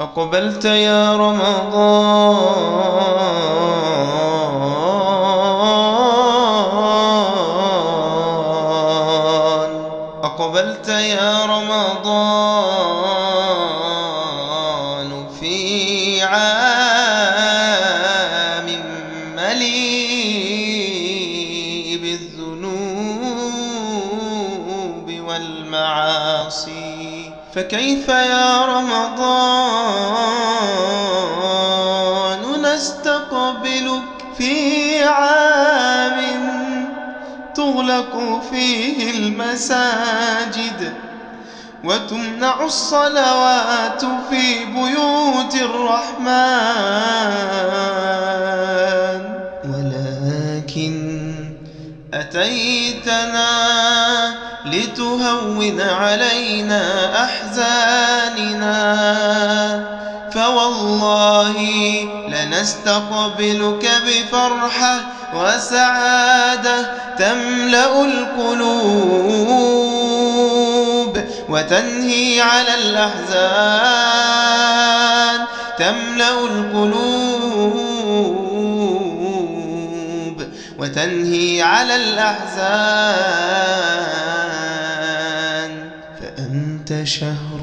أقبلت يا رمضان. أقبلت يا رمضان في عام مليء بالذنوب والمعاصي. فكيف يا رمضان نستقبلك في عام تغلق فيه المساجد وتمنع الصلوات في بيوت الرحمن أتيتنا لتهون علينا أحزاننا. فوالله لنستقبلك بفرحة وسعادة تملأ القلوب وتنهي على الأحزان تملأ القلوب. وتنهي على الأحزان. فأنت شهر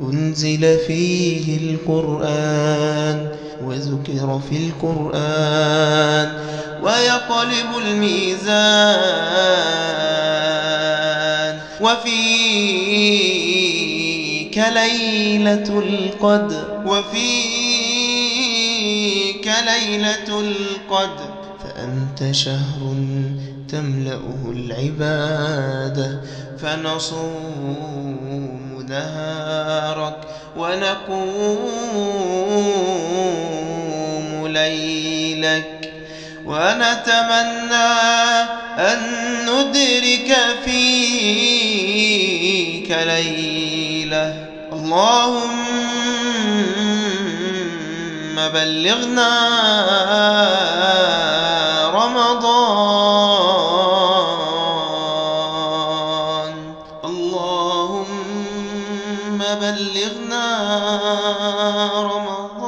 أنزل فيه القرآن وذكر في القرآن ويقلب الميزان. وفيك ليلة القدر وفيك ليلة القدر. فأنت شهر تملأه العبادة فنصوم نهارك ونقوم ليلك. ونتمنى أن ندرك فيك ليلة. اللهم بلغنا فبلغنا رمضان.